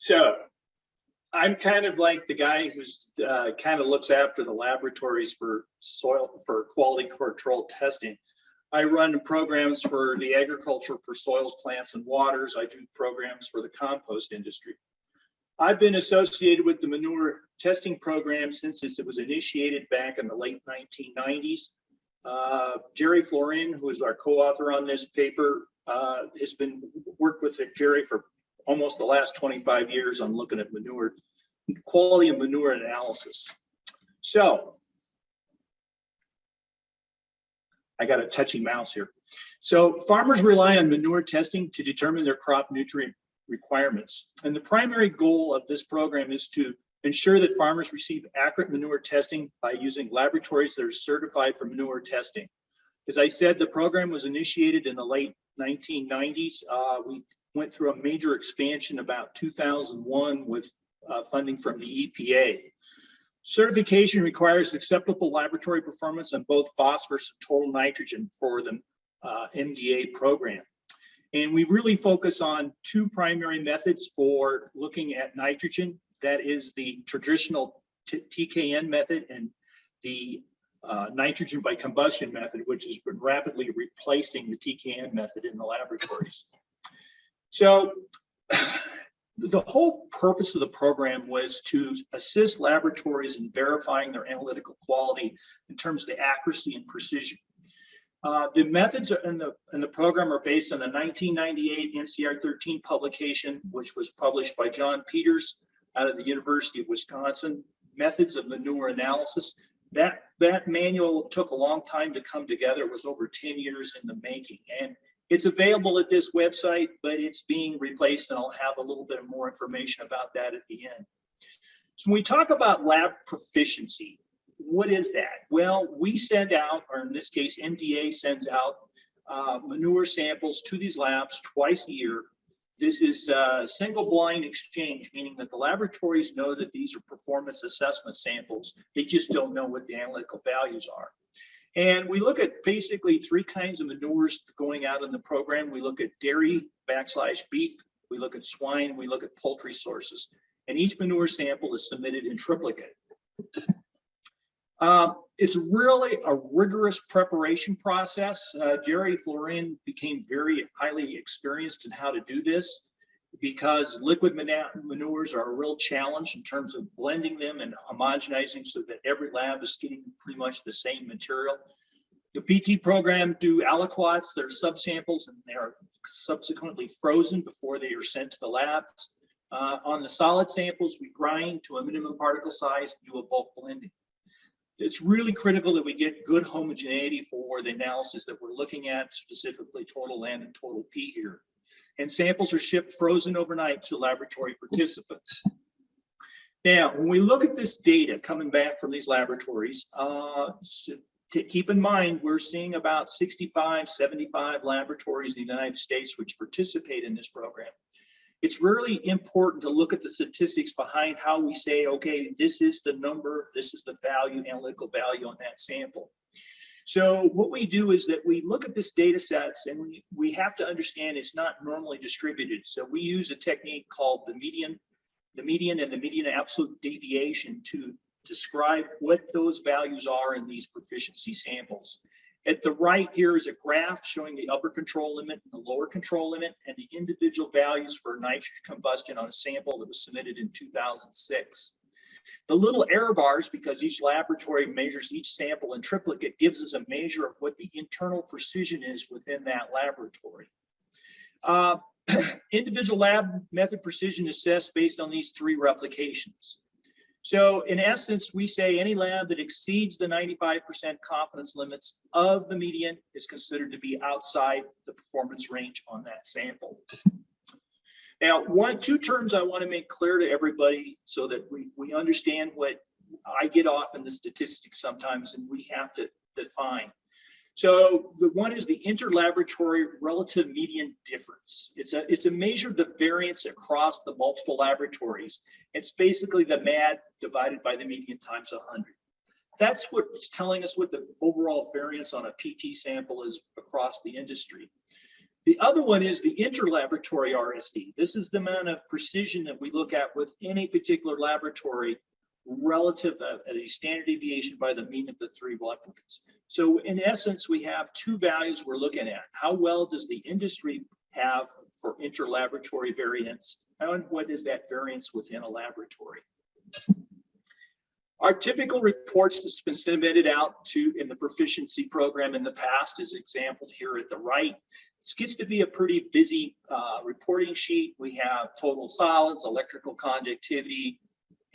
So I'm kind of like the guy who's uh, kind of looks after the laboratories for soil for quality control testing. I run programs for the agriculture for soils, plants and waters. I do programs for the compost industry. I've been associated with the manure testing program since it was initiated back in the late 1990s. Uh, Jerry Floren, who is our co-author on this paper, uh, has been worked with Jerry for almost the last 25 years on looking at manure, quality of manure analysis. So I got a touchy mouse here. So farmers rely on manure testing to determine their crop nutrient requirements. And the primary goal of this program is to ensure that farmers receive accurate manure testing by using laboratories that are certified for manure testing. As I said, the program was initiated in the late 1990s. Uh, we went through a major expansion about 2001 with uh, funding from the EPA. Certification requires acceptable laboratory performance on both phosphorus and total nitrogen for the uh, MDA program. And we really focus on two primary methods for looking at nitrogen. That is the traditional TKN method and the uh, nitrogen by combustion method, which has been rapidly replacing the TKN method in the laboratories. So the whole purpose of the program was to assist laboratories in verifying their analytical quality in terms of the accuracy and precision. Uh, the methods in the in the program are based on the 1998 NCR 13 publication, which was published by John Peters out of the University of Wisconsin. Methods of manure analysis. That that manual took a long time to come together. It was over 10 years in the making, and it's available at this website, but it's being replaced, and I'll have a little bit more information about that at the end. So when we talk about lab proficiency, what is that? Well, we send out, or in this case, MDA sends out uh, manure samples to these labs twice a year. This is a single blind exchange, meaning that the laboratories know that these are performance assessment samples. They just don't know what the analytical values are. And we look at basically three kinds of manures going out in the program. We look at dairy backslash beef, we look at swine, we look at poultry sources. And each manure sample is submitted in triplicate. Uh, it's really a rigorous preparation process. Uh, Jerry Floren became very highly experienced in how to do this because liquid manures are a real challenge in terms of blending them and homogenizing so that every lab is getting pretty much the same material. The PT program do aliquots, they're subsamples and they're subsequently frozen before they are sent to the labs. Uh, on the solid samples, we grind to a minimum particle size and do a bulk blending. It's really critical that we get good homogeneity for the analysis that we're looking at, specifically total N and total P here and samples are shipped frozen overnight to laboratory participants. Now, when we look at this data coming back from these laboratories, uh, to keep in mind, we're seeing about 65, 75 laboratories in the United States which participate in this program. It's really important to look at the statistics behind how we say, okay, this is the number, this is the value, analytical value on that sample. So what we do is that we look at this data sets and we, we have to understand it's not normally distributed. So we use a technique called the median, the median and the median absolute deviation to describe what those values are in these proficiency samples. At the right here is a graph showing the upper control limit and the lower control limit and the individual values for nitrogen combustion on a sample that was submitted in 2006. The little error bars, because each laboratory measures each sample in triplicate, gives us a measure of what the internal precision is within that laboratory. Uh, individual lab method precision assessed based on these three replications. So in essence, we say any lab that exceeds the 95% confidence limits of the median is considered to be outside the performance range on that sample. Now, one, two terms I want to make clear to everybody so that we, we understand what I get off in the statistics sometimes and we have to define. So the one is the interlaboratory relative median difference. It's a, it's a measure of the variance across the multiple laboratories. It's basically the MAD divided by the median times 100. That's what's telling us what the overall variance on a PT sample is across the industry. The other one is the interlaboratory RSD. This is the amount of precision that we look at with any particular laboratory relative of a standard deviation by the mean of the three replicants. So in essence, we have two values we're looking at. How well does the industry have for interlaboratory variance? And what is that variance within a laboratory? Our typical reports that's been submitted out to in the proficiency program in the past is exampled here at the right. This gets to be a pretty busy uh, reporting sheet. We have total solids, electrical conductivity,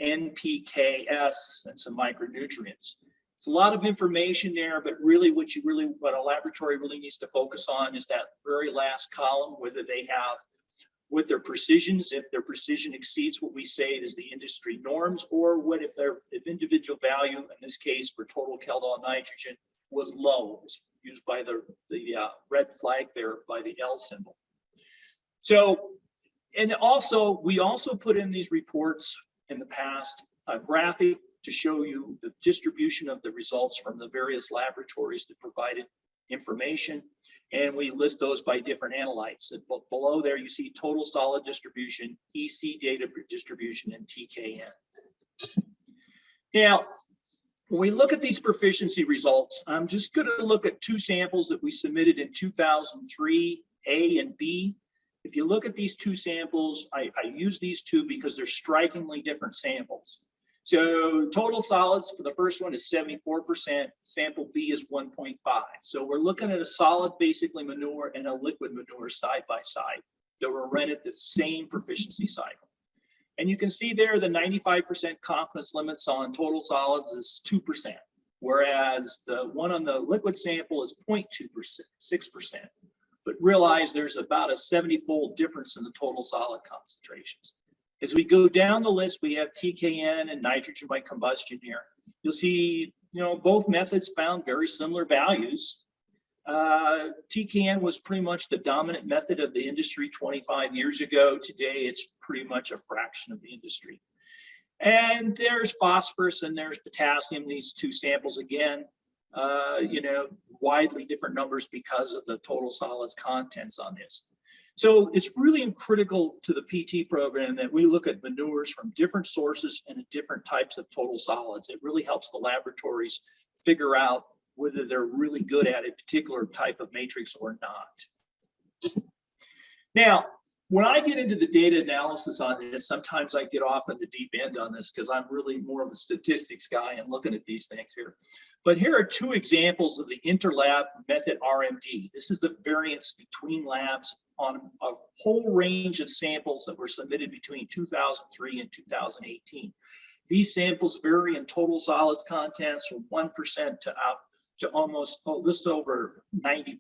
NPKS, and some micronutrients. It's a lot of information there, but really what you really, what a laboratory really needs to focus on is that very last column, whether they have with their precisions, if their precision exceeds what we say is the industry norms, or what if their if individual value, in this case for total Kjeldahl nitrogen, was low, was used by the, the uh, red flag there by the L symbol. So, and also, we also put in these reports in the past, a graphic to show you the distribution of the results from the various laboratories that provided information. And we list those by different analytes. And below there, you see total solid distribution, EC data distribution, and TKN. Now, when we look at these proficiency results, I'm just going to look at two samples that we submitted in 2003, A and B. If you look at these two samples, I, I use these two because they're strikingly different samples. So total solids for the first one is 74%, sample B is 1.5. So we're looking at a solid basically manure and a liquid manure side by side that were at the same proficiency cycle. And you can see there the 95% confidence limits on total solids is 2%, whereas the one on the liquid sample is 0.2%, 6%. But realize there's about a 70 fold difference in the total solid concentrations. As we go down the list, we have TKN and nitrogen by combustion here. You'll see, you know, both methods found very similar values. Uh, TKN was pretty much the dominant method of the industry 25 years ago. Today, it's pretty much a fraction of the industry. And there's phosphorus and there's potassium, these two samples again, uh, you know, widely different numbers because of the total solids contents on this. So it's really critical to the PT program that we look at manures from different sources and different types of total solids. It really helps the laboratories figure out whether they're really good at a particular type of matrix or not. Now, when I get into the data analysis on this, sometimes I get off in the deep end on this because I'm really more of a statistics guy and looking at these things here. But here are two examples of the interlab method RMD. This is the variance between labs on a whole range of samples that were submitted between 2003 and 2018. These samples vary in total solids contents from 1% to up to almost oh, just over 90%.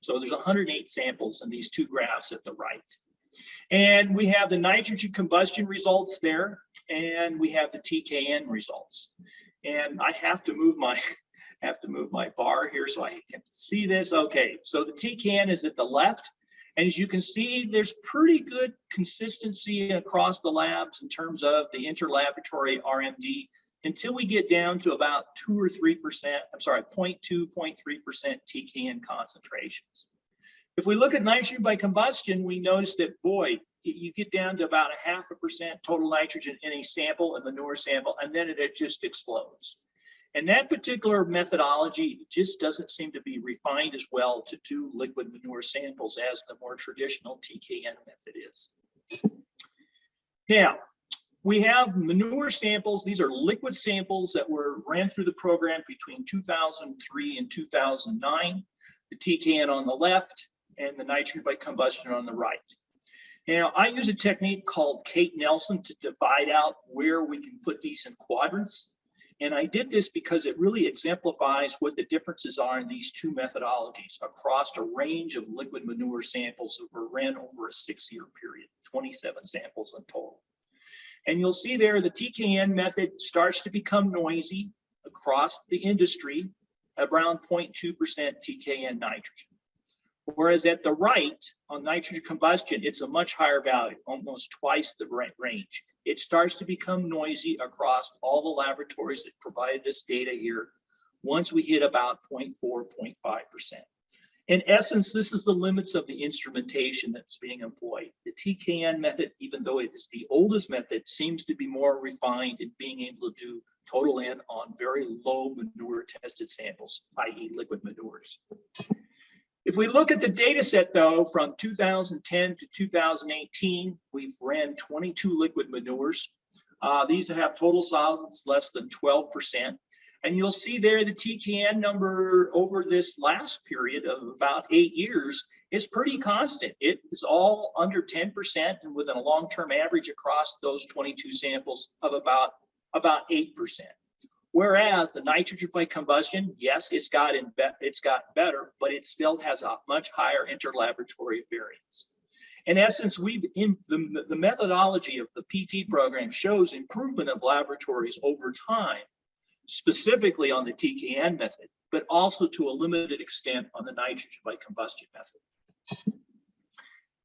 So there's 108 samples in these two graphs at the right. And we have the nitrogen combustion results there, and we have the TKN results. And I have to move my have to move my bar here so I can see this. Okay, so the TKN is at the left, and as you can see, there's pretty good consistency across the labs in terms of the interlaboratory RMD until we get down to about two or 3%, I'm sorry, 0.2, 0.3% TKN concentrations. If we look at nitrogen by combustion, we notice that, boy, you get down to about a half a percent total nitrogen in a sample, a manure sample, and then it just explodes. And that particular methodology just doesn't seem to be refined as well to do liquid manure samples as the more traditional TKN method is. Now, we have manure samples. These are liquid samples that were ran through the program between 2003 and 2009. The TKN on the left and the nitrogen by combustion on the right. Now, I use a technique called Cate-Nelson to divide out where we can put these in quadrants. And I did this because it really exemplifies what the differences are in these two methodologies across a range of liquid manure samples that were ran over a six year period, 27 samples in total. And you'll see there the TKN method starts to become noisy across the industry around 0.2% TKN nitrogen. Whereas at the right on nitrogen combustion, it's a much higher value, almost twice the range it starts to become noisy across all the laboratories that provided us data here once we hit about 0.4, 0.5%. In essence, this is the limits of the instrumentation that's being employed. The TKN method, even though it is the oldest method, seems to be more refined in being able to do total N on very low manure tested samples, i.e. liquid manures. If we look at the data set though, from 2010 to 2018, we've ran 22 liquid manures. Uh, these have total solids less than 12%. And you'll see there the TKN number over this last period of about eight years is pretty constant. It is all under 10% and within a long-term average across those 22 samples of about, about 8%. Whereas the nitrogen by combustion, yes, it's got in it's got better, but it still has a much higher interlaboratory variance. In essence, we've in the, the methodology of the PT program shows improvement of laboratories over time specifically on the TKN method, but also to a limited extent on the nitrogen by combustion method.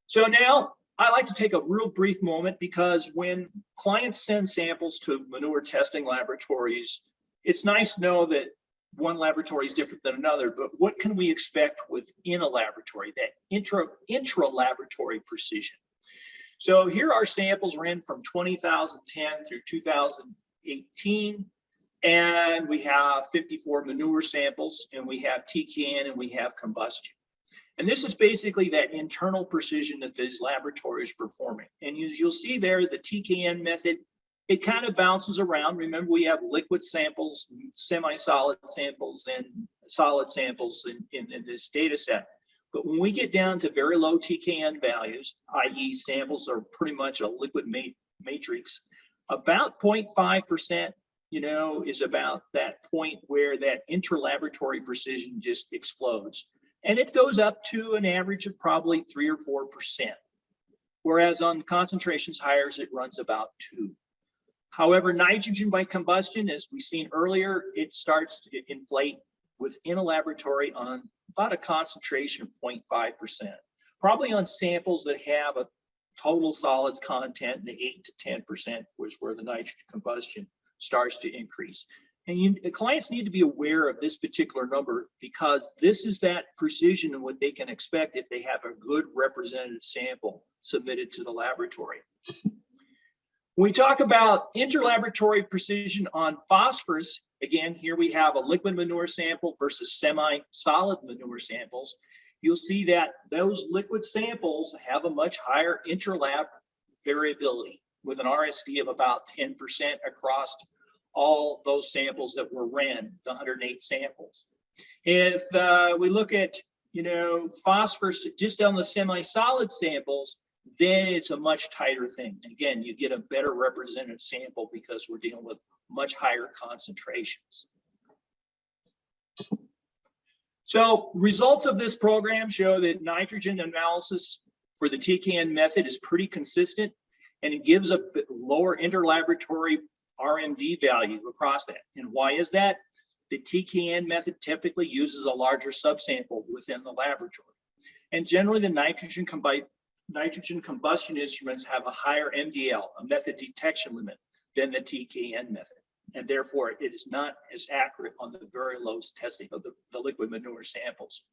So now I like to take a real brief moment because when clients send samples to manure testing laboratories, it's nice to know that one laboratory is different than another, but what can we expect within a laboratory, that intra, intra-laboratory precision? So here our samples ran from 2010 through 2018. And we have 54 manure samples and we have TKN and we have combustion. And this is basically that internal precision that these laboratories performing. And as you'll see there, the TKN method, it kind of bounces around. Remember, we have liquid samples, semi-solid samples, and solid samples in, in, in this data set. But when we get down to very low TKN values, i.e. samples are pretty much a liquid matrix, about 0.5% you know, is about that point where that interlaboratory precision just explodes. And it goes up to an average of probably three or 4%. Whereas on concentrations higher, it runs about two. However, nitrogen by combustion, as we've seen earlier, it starts to inflate within a laboratory on about a concentration of 0.5%. Probably on samples that have a total solids content in the 8 to 10% was where the nitrogen combustion starts to increase. And you, clients need to be aware of this particular number because this is that precision and what they can expect if they have a good representative sample submitted to the laboratory. When we talk about interlaboratory precision on phosphorus, again, here we have a liquid manure sample versus semi-solid manure samples. You'll see that those liquid samples have a much higher interlab variability with an RSD of about 10% across all those samples that were ran, the 108 samples. If uh, we look at, you know, phosphorus just on the semi-solid samples, then it's a much tighter thing. Again, you get a better representative sample because we're dealing with much higher concentrations. So results of this program show that nitrogen analysis for the TKN method is pretty consistent and it gives a lower interlaboratory RMD value across that. And why is that? The TKN method typically uses a larger subsample within the laboratory. And generally the nitrogen, nitrogen combustion instruments have a higher MDL, a method detection limit, than the TKN method. And therefore it is not as accurate on the very low testing of the, the liquid manure samples.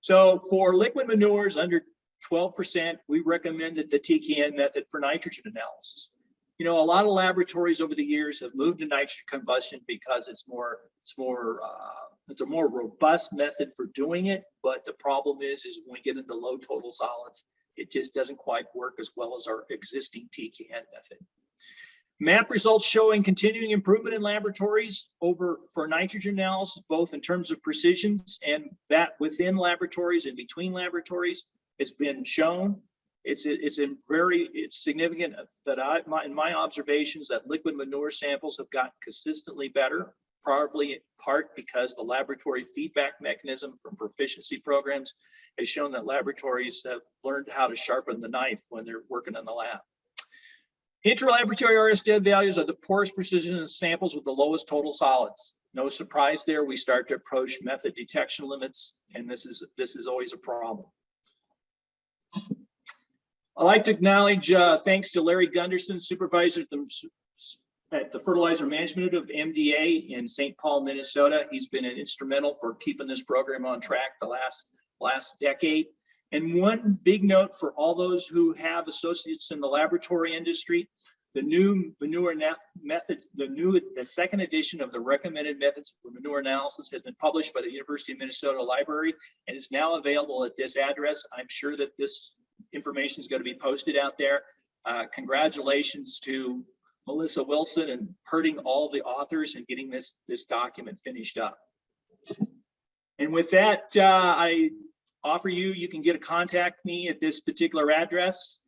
So for liquid manures under 12%, we recommended the TKN method for nitrogen analysis. You know, a lot of laboratories over the years have moved to nitrogen combustion because it's more, it's more, uh, it's a more robust method for doing it. But the problem is, is when we get into low total solids, it just doesn't quite work as well as our existing TKN method. MAP results showing continuing improvement in laboratories over for nitrogen analysis, both in terms of precisions and that within laboratories and between laboratories. It's been shown. It's it's in very it's significant that I my in my observations that liquid manure samples have gotten consistently better, probably in part because the laboratory feedback mechanism from proficiency programs has shown that laboratories have learned how to sharpen the knife when they're working in the lab. Interlaboratory RSD values are the poorest precision in samples with the lowest total solids. No surprise there, we start to approach method detection limits, and this is this is always a problem. I'd like to acknowledge uh, thanks to Larry Gunderson, supervisor at the, at the Fertilizer Management of MDA in St. Paul, Minnesota. He's been instrumental for keeping this program on track the last last decade. And one big note for all those who have associates in the laboratory industry, the new manure method, the new, the second edition of the recommended methods for manure analysis has been published by the University of Minnesota Library and is now available at this address. I'm sure that this information is going to be posted out there. Uh, congratulations to Melissa Wilson and hurting all the authors and getting this, this document finished up. And with that, uh, I offer you, you can get a contact me at this particular address.